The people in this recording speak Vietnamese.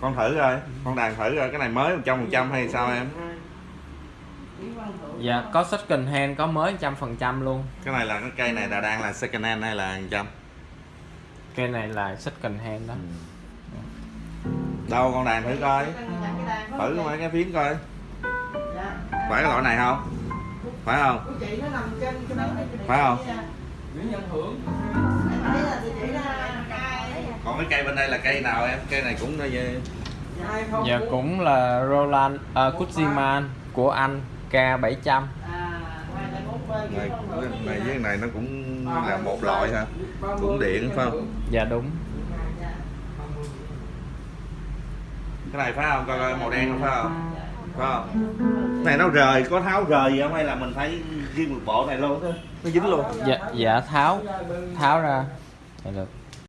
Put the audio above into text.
con thử rồi con đàn thử rồi cái này mới một trăm phần trăm hay sao em? Dạ có second hand có mới trăm phần trăm luôn. Cái này là cái cây này là đang là second hand hay là trăm? Cây này là second hand đó. Đâu con đàn thử coi. Thử mấy cái phím coi. Phải cái loại này không? Phải không? Phải không? Cái cây bên đây là cây nào em? Cây này cũng như dạ cũng là Roland uh, Kuziman của anh K700 này, này với cái này nó cũng là một loại ha cũng điện phải không? Dạ đúng. Cái này phải không? Coi coi màu đen không phải không? Phải không? Cái này nó rời có tháo rời gì không? Hay là mình phải riêng một bộ này luôn nó dính luôn. dạ dạ. Tháo. Tháo ra. Dạ được